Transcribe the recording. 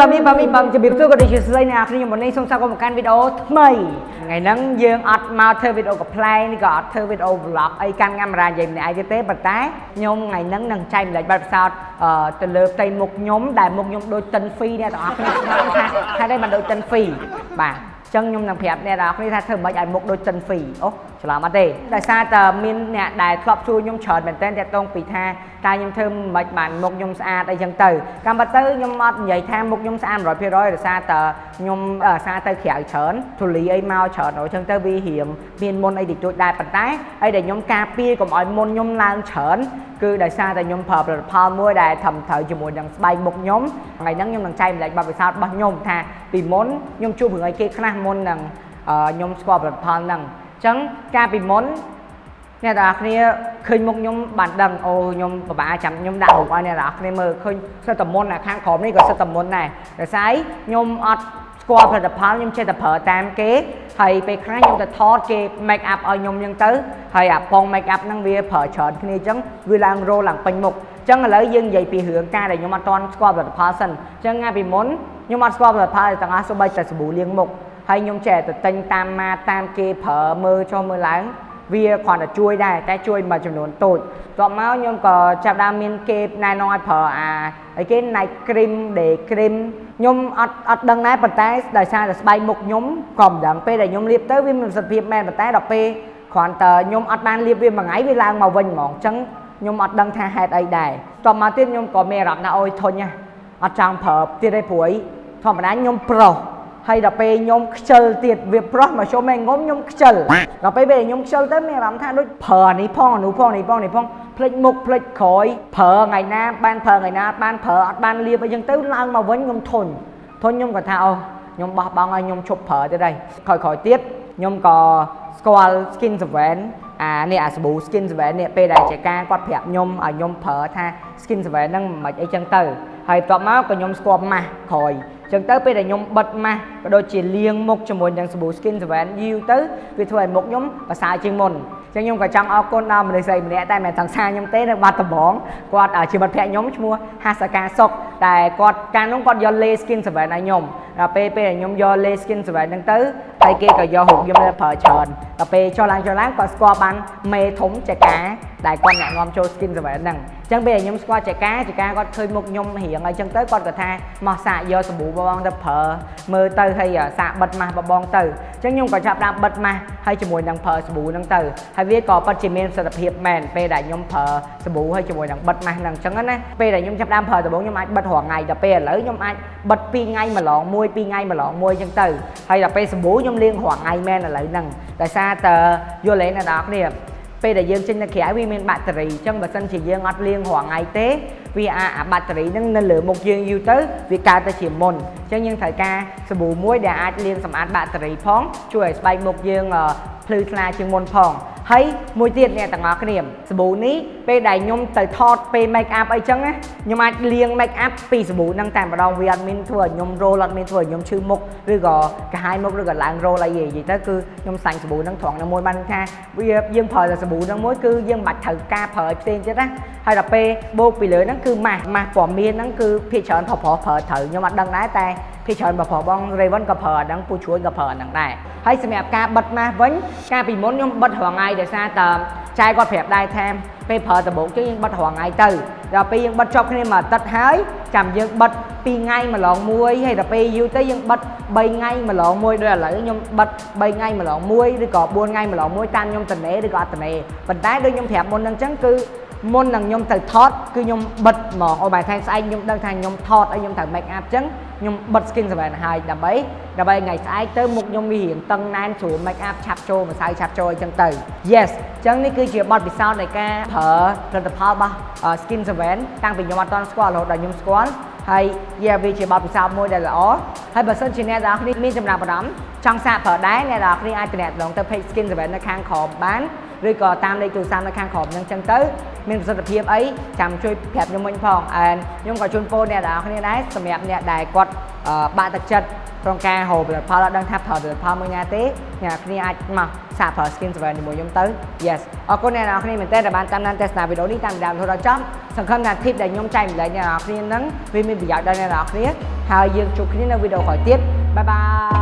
បាទនេះបាទនេះបាទជំរាបសួរក៏ដូចជាស្ដីអ្នកនរខ្ញុំមុននេះសូមស្វាគមន៍មកកាន់វីដេអូថ្មីថ្ងៃហ្នឹងយើងអត់មកធ្វើវីដេអូកំ pl ែងនេះក៏អត់ធ្វើវីដេអូ vlog អីកាន់កាមេរ៉ានិយាយម្នាក់ឯងទៀតទេប៉ុន្តែខ្ញុំថ្ងៃហ្នឹងនឹងចែកម្លែកបទពិសោធន៍ទៅលើផ្ទៃមុខខ្ញុំដែលមុខខ្ញុំដូចតិនហ្វីអ្នកទាំងអស់គ្នាស្គាល់ថាហេតុអីបានដូចតិនហ្វីបាទចឹងខ្ញុំនឹងប្រាប់អ្នកនរគ្នាថាធ្វើមិនឲ្យមុខដូចចិនហ្វីអូ ច្រឡំអត់ទេដោយសារតែមានអ្នកដែលធ្លាប់ជួយខ្ញុំច្រើនមែនទែនតាក់ទងពីថាតើខ្ញុំធ្វើមិនបានមុខខ្ញុំស្អាតអីចឹងទៅកម្មពិតទៅខ្ញុំអត់និយាយថាមុខខ្ញុំស្អាត100%ដោយសារតែខ្ញុំសារទៅក្រៅច្រើនធូលីអីមកច្រើនអញ្ចឹងទៅវារៀងមានមុនអីតិចតួចដែរប៉ុន្តែអីដែលខ្ញុំការពារកុំឲ្យមុនខ្ញុំឡើងច្រើនគឺដោយសារតែខ្ញុំប្រើផលិតផលមួយដែលធ្វើត្រូវជាមួយនឹងស្បែកមុខខ្ញុំថ្ងៃហ្នឹងខ្ញុំនឹងចែកម្លែកបទពិសោធន៍របស់ខ្ញុំថាពីមុនខ្ញុំជួបរឿងអីគេខ្លះមុននឹងខ្ញុំស្គាល់ផលិតផលហ្នឹង អញ្ចឹងកាលពីមុនអ្នកទាំងអស់គ្នាឃើញមុខខ្ញុំបានដឹងអូខ្ញុំពិបាកចាំខ្ញុំដាក់រូបឲ្យអ្នកទាំងអស់គ្នាមើលឃើញសិតតមុនខាងក្រោមនេះក៏សិតតមុនដែរដោយសារខ្ញុំអត់ស្គាល់ផលិតផលខ្ញុំចេះតែប្រើតាមគេហើយពេលខ្លះខ្ញុំទៅថតគេ make up ឲ្យខ្ញុំអញ្ចឹងទៅហើយអាពង make up ហ្នឹងវាប្រើច្រើនគ្នាអញ្ចឹងវាឡើងរោឡើងពេញមុខអញ្ចឹងឥឡូវយើងនិយាយពីរឿងការដែលខ្ញុំអត់ទាន់ស្គាល់ផលិតផលសិនអញ្ចឹងងាពីមុនខ្ញុំអត់ស្គាល់ផលិតផលទាំងអស់សូម្បីតែសាប៊ូលាងមុខ ហើយខ្ញុំចេះតែទិញតាមម៉ាតាមគេប្រើមើលចុះមើលឡើង វាគ្រាន់តែជួយដែរតែជួយមួយចំនួនតូចតបមកខ្ញុំក៏ចាប់ដើមមានគេណែនាំឲ្យប្រើអាអីគេ night cream day cream ខ្ញុំអត់អត់ដឹងដែរប៉ុន្តែដោយសារតែស្បែកមុខខ្ញុំក៏មិនដឹងពេលដែលខ្ញុំលាបទៅវាមានប្រសិទ្ធភាពមែនប៉ុន្តែដល់ពេលគ្រាន់តែខ្ញុំអត់បានលាបវាមួយថ្ងៃវាឡើងមកវិញហ្មងអញ្ចឹងខ្ញុំអត់ដឹងថាហេតុអីដែរតបមកទៀតខ្ញុំក៏មានអារម្មណ៍ថាអូយធុញណាអត់ចង់ប្រើទៀតទេព្រួយធម្មតាខ្ញុំប្រុស ហើយដល់ពេលខ្ញុំខ្ជិលទៀតវាប្រុសមកជុំឯងងុំខ្ញុំខ្ជិលដល់ពេលពេលខ្ញុំខ្ជិលទៅមានអារម្មណ៍ថាដូចប្រើអានេះផងអានោះផងនេះផងនេះផងផ្លិចមុខផ្លិចក្រោយប្រើថ្ងៃណាបានប្រើថ្ងៃណាបានប្រើអត់បានលាបអីចឹងទៅឡើងមកវិញខ្ញុំធុញធុញខ្ញុំក៏ថាអូខ្ញុំបោះបង់ឲ្យខ្ញុំឈប់ប្រើទៀតហើយក្រោយក្រោយទៀតខ្ញុំក៏ស្គាល់ skin seven អានេះអាសាប៊ូ skin seven នេះពេលដែលចែកការគាត់ប្រាប់ខ្ញុំឲ្យខ្ញុំប្រើថា skin seven ហ្នឹងមិនអីចឹងទៅហើយបន្ទាប់មកក៏ខ្ញុំស្គាល់ម៉ាស់ក្រោយ ចឹងទៅពេលដែលខ្ញុំបិទម៉ាស់ក៏ដូចជាលាងមុខជាមួយនឹងសាប៊ូ Skin 7 U ទៅវាធ្វើឲ្យមុខខ្ញុំប្រសើរជាងមុនចឹងខ្ញុំក៏ចង់អរគុណដល់មនុស្សស្រីម្នាក់តែមិនសង្សារខ្ញុំទេនៅបាត់ដំបងគាត់ជាមិត្តភក្តិខ្ញុំឈ្មោះហាសកាសុកតែគាត់កាលនោះគាត់យកលេ Skin 7ឲ្យខ្ញុំដល់ពេលពេលខ្ញុំយកលេ Skin 7ហ្នឹងទៅហើយគេក៏យករូបខ្ញុំទៅប្រើច្រើនដល់ពេលចុះឡើងចុះឡើងគាត់ស្គាល់បានមេធំចកាដែលគាត់អ្នកនាំចូល Skin 7ហ្នឹងអញ្ចឹងពេលខ្ញុំស្គាល់ចកាចកាគាត់ឃើញមុខខ្ញុំរៀងអីចឹងទៅគាត់ក៏ថាមកសាកយកសាប៊ូបងទៅប្រើមើលទៅហើយសាកបិទម៉ាស់បងទៅអញ្ចឹងខ្ញុំក៏ចាប់ដាក់បិទម៉ាស់ហើយជាមួយនឹងប្រើសាប៊ូហ្នឹងទៅហើយវាក៏ពិតជាមានប្រសិទ្ធភាពមែនពេលដែលខ្ញុំប្រើសាប៊ូហើយជាមួយនឹងបិទម៉ាស់ហ្នឹងអញ្ចឹងណាពេលដែលខ្ញុំចាប់ដើមប្រើដំបូងខ្ញុំអាចបិទរាល់ថ្ងៃដល់ពេលឥឡូវខ្ញុំអាចបិទ2ថ្ងៃម្លងមួយ2ថ្ងៃម្លងមួយអញ្ចឹងទៅហើយដល់ពេលសាប៊ូខ្ញុំលាងរាល់ថ្ងៃមែនឥឡូវហ្នឹងដោយសារតើយល់ទេអ្នកនរគ្នាពេលដែលយើងចេញទៅក្រៅវាមានបាក់តេរីអញ្ចឹងបើសិនជាយើងអត់លាងរាល់ថ្ងៃទេវាអាចអាបាក់តេរីហ្នឹងនៅលើមុខយើងយូរទៅវាកើតទៅជាមុនអញ្ចឹងយើងត្រូវការសាប៊ូមួយដែលអាចលាងសម្អាតបាក់តេរីផងជួយឲ្យស្បែកមុខយើងភ្លឺថ្លាជាងមុនផង ហើយមួយទៀតអ្នកទាំងអស់គ្នាសាប៊ូនេះពេលដែលខ្ញុំទៅថតពេល make up អីចឹងណាខ្ញុំអាចលាង make up ពីសាប៊ូហ្នឹងតែម្ដងវាអត់មានធ្វើឲ្យខ្ញុំ roll អត់មានធ្វើឲ្យខ្ញុំឈឺមុខឬក៏កាហាយមុខឬក៏ឡើង roll អីនិយាយទៅគឺខ្ញុំសាញ់សាប៊ូហ្នឹងត្រង់នឹងមួយបានថាវាយើងប្រើតែសាប៊ូហ្នឹងមួយគឺយើងមិនបាច់ត្រូវការប្រើឲ្យផ្សេងទៀតណាហើយដល់ពេលបូកពីលើហ្នឹងគឺម៉ាស់ម៉ាស់ពណ៌មានហ្នឹងគឺភាគច្រើនប្រុសប្រុសប្រើត្រូវខ្ញុំអត់ដឹងដែរតែភា គច្រើនបើប្រុសបង Raven ក៏ប្រើអាហ្នឹងពូជួយក៏ប្រើអាហ្នឹងដែរហើយសម្រាប់ការបិទម៉ាស់វិញកាលពីមុនខ្ញុំបិទរាល់ថ្ងៃដោយសារតើចែគាត់ប្រាប់ដែរថាពេលប្រើដំបូងជើងយើងបិទរាល់ថ្ងៃទៅដល់ពេលយើងបិទចប់គ្នាមួយអាទិត្យហើយចាំយើងបិទ2ថ្ងៃម្លងមួយហើយដល់ពេលយូរទៅយើងបិទ3ថ្ងៃម្លងមួយដូចឥឡូវខ្ញុំបិទ3ថ្ងៃម្លងមួយឬក៏4ថ្ងៃម្លងមួយតាមខ្ញុំតនេឬក៏អត់តនេប៉ុន្តែដូចខ្ញុំប្រាប់មុនហ្នឹងអញ្ចឹងគឺ មុននឹងខ្ញុំទៅថតគឺខ្ញុំបិទហ្មងអូបែរថ្ងៃស្អែកខ្ញុំដឹងថាខ្ញុំថតហើយខ្ញុំត្រូវ make up អញ្ចឹងខ្ញុំបិទ skin 7ហើយដើម្បីដើម្បីថ្ងៃស្អែកទៅមុខខ្ញុំវារៀងតឹងណែនស្រួល make up ឆាប់ចូលម្សៅឆាប់ចូលអញ្ចឹងទៅ yes អញ្ចឹងនេះគឺជាបទពិសោធន៍នៃការប្រើផលិតផលរបស់ skin 7តាំងពីខ្ញុំអត់ទាន់ស្គាល់រហូតដល់ខ្ញុំស្គាល់ហើយយាវាជាបទពិសោធន៍មួយដែលល្អហើយបើសិនជាអ្នកទាំងអស់គ្នាមានចំណាប់អារម្មណ៍ចង់សាកប្រើដែរអ្នកទាំងអស់គ្នាអាចទំនាក់ទំនងទៅ page skin 7នៅខាងក្រោមបាន ឬក៏តាមលេខទូរស័ព្ទនៅខាងក្រោមហ្នឹងចឹងទៅមានប្រសិទ្ធភាពអីចាំជួយប្រាប់ខ្ញុំវិញផងអែនខ្ញុំក៏ជូនពរអ្នកទាំងអស់គ្នាដែរសម្រាប់អ្នកដែលគាត់បាក់ទឹកចិត្តក្នុងការហូបផលិតផលអត់ដឹងថាផលផលិតផលមួយណាទេអ្នកគ្នាអាចមកសាកប្រើ skin seven ជាមួយខ្ញុំទៅ yes អរគុណអ្នកនរគ្នាមែនទែនដែលបានតាមដានទស្សនាវីដេអូនេះតាមដានរហូតដល់ចប់សង្ឃឹមថា tip ដែលខ្ញុំចែកម្លែកអ្នកនរគ្នានឹងវាមានប្រយោជន៍ដល់អ្នកនរគ្នាហើយយើងជួបគ្នានៅវីដេអូក្រោយទៀតបាយបាយ